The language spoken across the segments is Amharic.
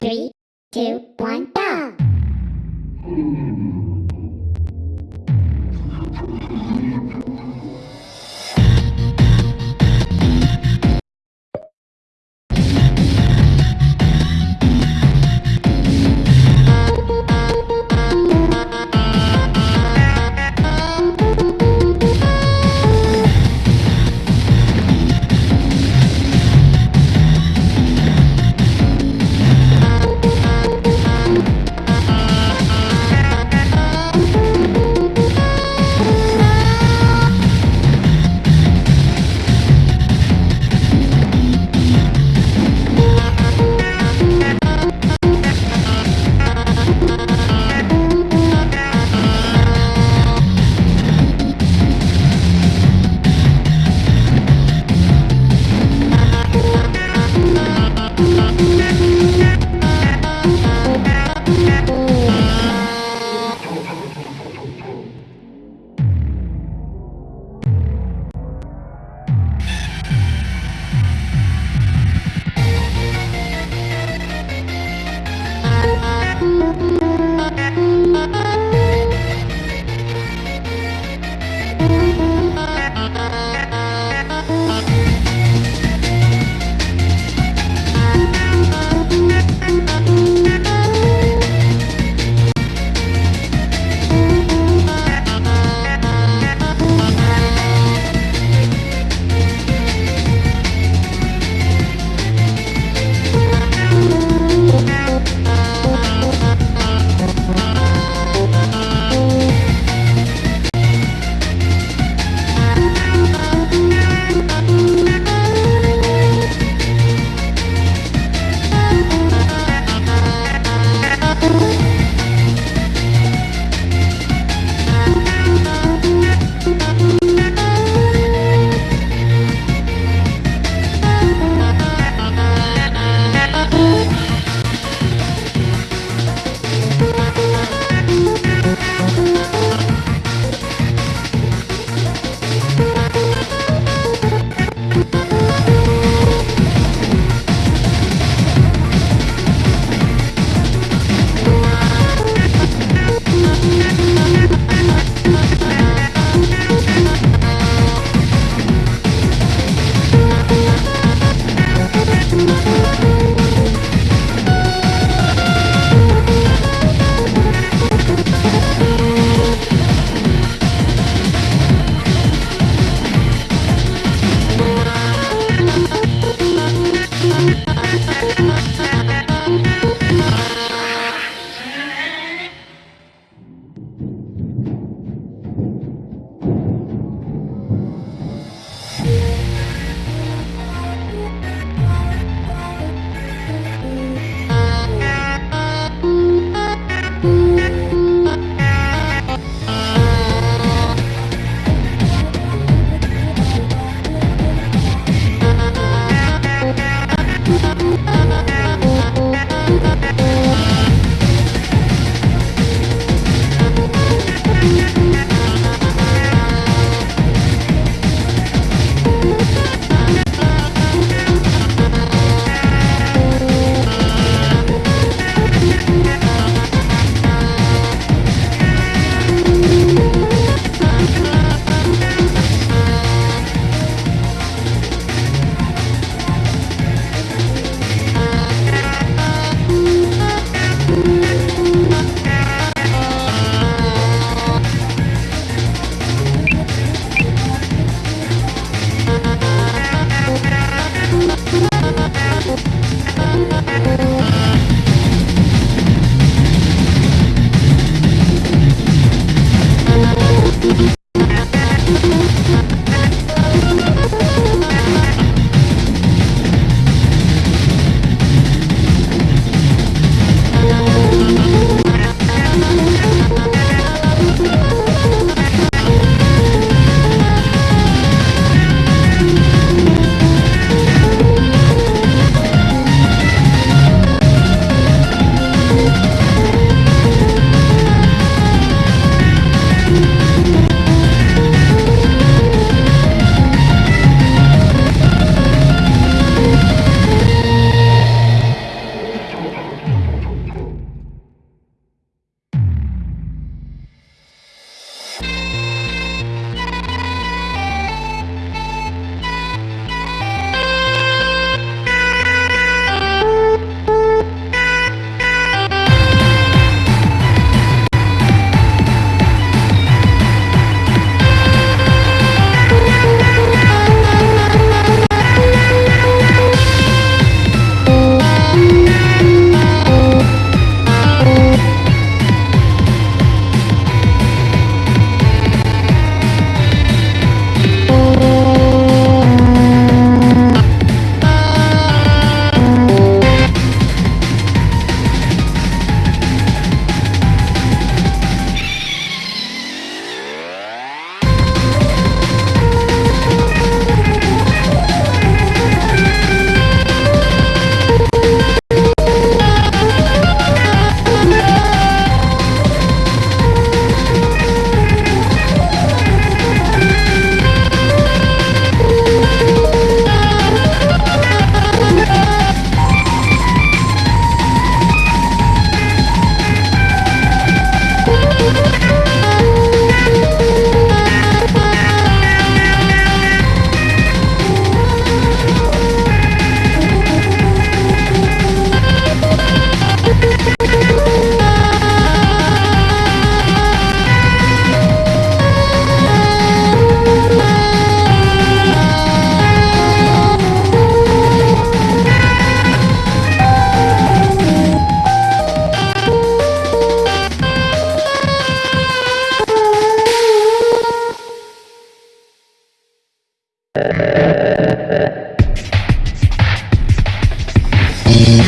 Three, two, one, go!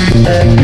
Thank